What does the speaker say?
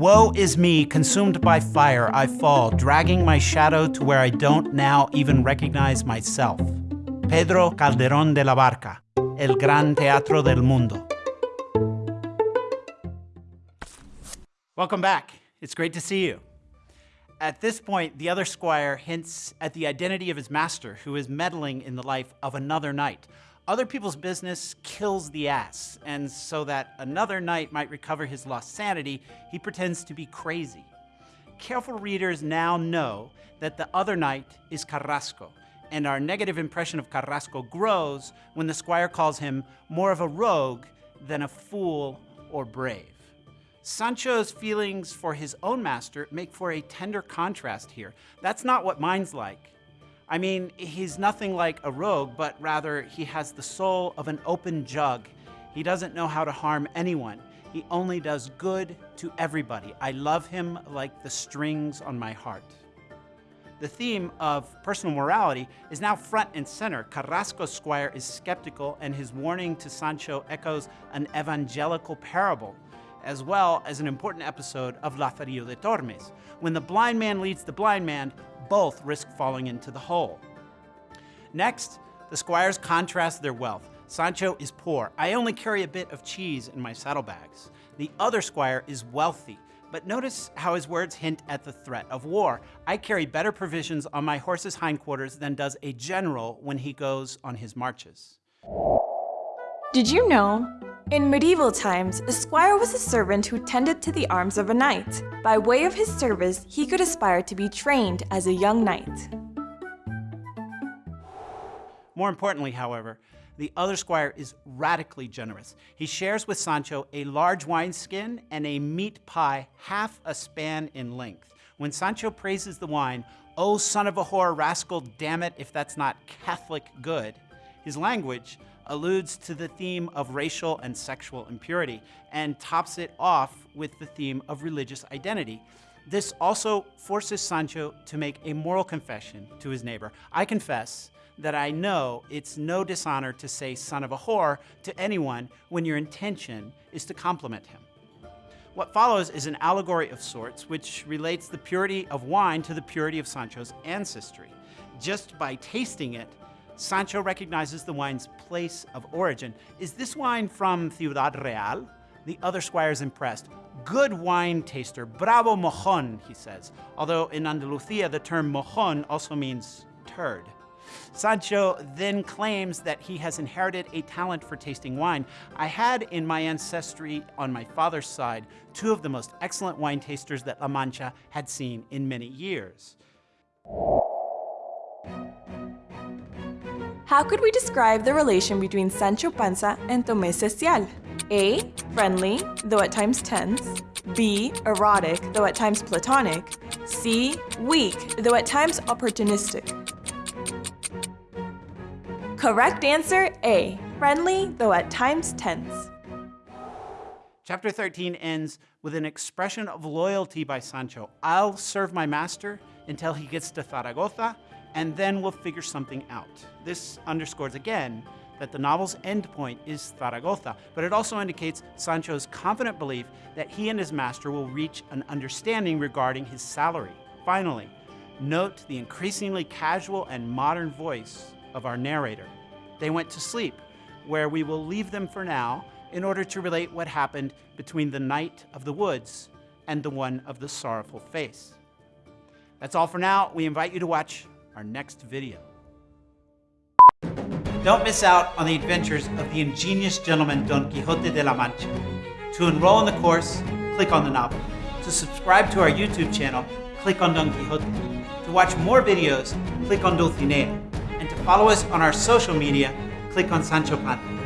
Woe is me, consumed by fire, I fall, dragging my shadow to where I don't now even recognize myself. Pedro Calderón de la Barca, El Gran Teatro del Mundo. Welcome back. It's great to see you. At this point, the other squire hints at the identity of his master, who is meddling in the life of another knight. Other people's business kills the ass, and so that another knight might recover his lost sanity, he pretends to be crazy. Careful readers now know that the other knight is Carrasco, and our negative impression of Carrasco grows when the squire calls him more of a rogue than a fool or brave. Sancho's feelings for his own master make for a tender contrast here. That's not what mine's like. I mean, he's nothing like a rogue, but rather he has the soul of an open jug. He doesn't know how to harm anyone. He only does good to everybody. I love him like the strings on my heart. The theme of personal morality is now front and center. Carrasco's squire is skeptical, and his warning to Sancho echoes an evangelical parable as well as an important episode of Lazarillo de Tormes. When the blind man leads the blind man, both risk falling into the hole. Next, the squires contrast their wealth. Sancho is poor. I only carry a bit of cheese in my saddlebags. The other squire is wealthy. But notice how his words hint at the threat of war. I carry better provisions on my horse's hindquarters than does a general when he goes on his marches. Did you know in medieval times, a squire was a servant who tended to the arms of a knight. By way of his service, he could aspire to be trained as a young knight. More importantly, however, the other squire is radically generous. He shares with Sancho a large wineskin and a meat pie half a span in length. When Sancho praises the wine, oh son of a whore rascal, damn it if that's not Catholic good, his language alludes to the theme of racial and sexual impurity and tops it off with the theme of religious identity. This also forces Sancho to make a moral confession to his neighbor. I confess that I know it's no dishonor to say son of a whore to anyone when your intention is to compliment him. What follows is an allegory of sorts which relates the purity of wine to the purity of Sancho's ancestry. Just by tasting it, Sancho recognizes the wine's place of origin. Is this wine from Ciudad Real? The other squire is impressed. Good wine taster, bravo mojon, he says. Although in Andalusia, the term mojon also means turd. Sancho then claims that he has inherited a talent for tasting wine. I had in my ancestry on my father's side two of the most excellent wine tasters that La Mancha had seen in many years. How could we describe the relation between Sancho Panza and Tomé Cecial? A. Friendly, though at times tense. B. Erotic, though at times platonic. C. Weak, though at times opportunistic. Correct answer A. Friendly, though at times tense. Chapter 13 ends with an expression of loyalty by Sancho. I'll serve my master until he gets to Zaragoza and then we'll figure something out. This underscores again that the novel's endpoint is Zaragoza, but it also indicates Sancho's confident belief that he and his master will reach an understanding regarding his salary. Finally, note the increasingly casual and modern voice of our narrator. They went to sleep, where we will leave them for now in order to relate what happened between the Knight of the Woods and the one of the sorrowful face. That's all for now. We invite you to watch our next video. Don't miss out on the adventures of the ingenious gentleman Don Quixote de la Mancha. To enroll in the course, click on the novel. To subscribe to our YouTube channel, click on Don Quixote. To watch more videos, click on Dulcinea. And to follow us on our social media, click on Sancho Panza.